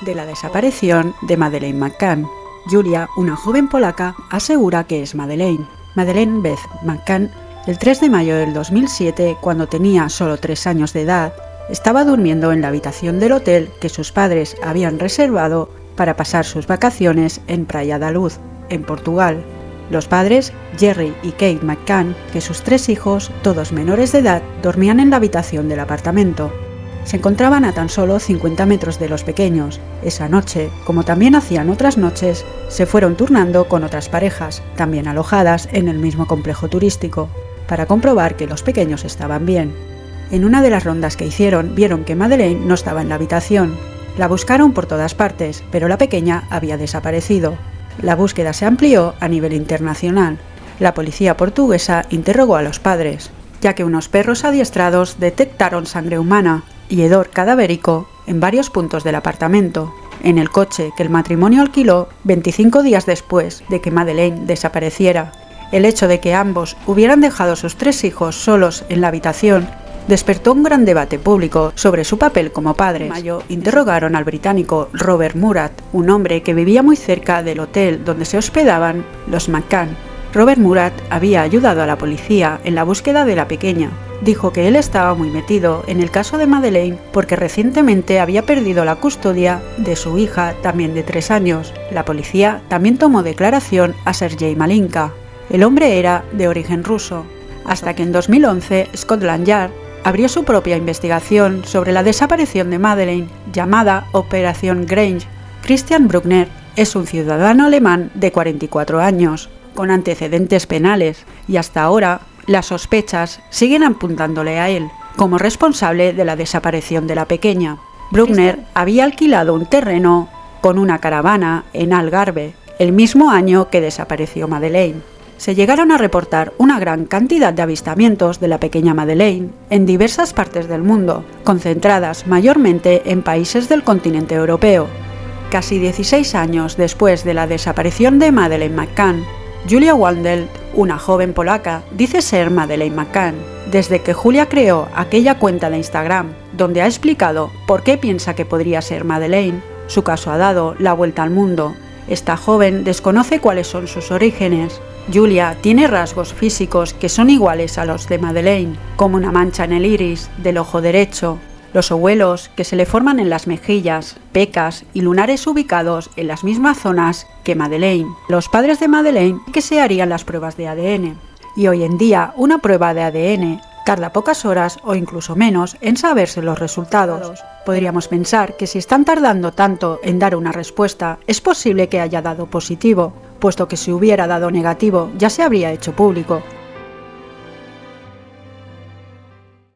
de la desaparición de Madeleine McCann. Julia, una joven polaca, asegura que es Madeleine. Madeleine Beth McCann, el 3 de mayo del 2007, cuando tenía solo 3 años de edad, estaba durmiendo en la habitación del hotel que sus padres habían reservado para pasar sus vacaciones en Praia da Luz, en Portugal. Los padres, Jerry y Kate McCann, que sus tres hijos, todos menores de edad, dormían en la habitación del apartamento. Se encontraban a tan solo 50 metros de los pequeños. Esa noche, como también hacían otras noches, se fueron turnando con otras parejas, también alojadas en el mismo complejo turístico, para comprobar que los pequeños estaban bien. En una de las rondas que hicieron, vieron que Madeleine no estaba en la habitación. La buscaron por todas partes, pero la pequeña había desaparecido. La búsqueda se amplió a nivel internacional. La policía portuguesa interrogó a los padres, ya que unos perros adiestrados detectaron sangre humana y hedor cadavérico en varios puntos del apartamento, en el coche que el matrimonio alquiló 25 días después de que Madeleine desapareciera. El hecho de que ambos hubieran dejado sus tres hijos solos en la habitación despertó un gran debate público sobre su papel como padre. En mayo interrogaron al británico Robert Murat, un hombre que vivía muy cerca del hotel donde se hospedaban los McCann. Robert Murat había ayudado a la policía en la búsqueda de la pequeña. Dijo que él estaba muy metido en el caso de Madeleine porque recientemente había perdido la custodia de su hija, también de tres años. La policía también tomó declaración a Sergei Malinka. El hombre era de origen ruso, hasta que en 2011 Scotland Yard abrió su propia investigación sobre la desaparición de Madeleine, llamada Operación Grange. Christian Bruckner es un ciudadano alemán de 44 años, con antecedentes penales, y hasta ahora las sospechas siguen apuntándole a él como responsable de la desaparición de la pequeña. Bruckner había alquilado un terreno con una caravana en Algarve el mismo año que desapareció Madeleine se llegaron a reportar una gran cantidad de avistamientos de la pequeña Madeleine en diversas partes del mundo, concentradas mayormente en países del continente europeo. Casi 16 años después de la desaparición de Madeleine McCann, Julia Wandel, una joven polaca, dice ser Madeleine McCann. Desde que Julia creó aquella cuenta de Instagram, donde ha explicado por qué piensa que podría ser Madeleine, su caso ha dado la vuelta al mundo. Esta joven desconoce cuáles son sus orígenes, Julia tiene rasgos físicos que son iguales a los de Madeleine, como una mancha en el iris del ojo derecho, los ovuelos que se le forman en las mejillas, pecas y lunares ubicados en las mismas zonas que Madeleine. Los padres de Madeleine que se harían las pruebas de ADN. Y hoy en día una prueba de ADN tarda pocas horas o incluso menos en saberse los resultados. Podríamos pensar que si están tardando tanto en dar una respuesta, es posible que haya dado positivo, puesto que si hubiera dado negativo ya se habría hecho público.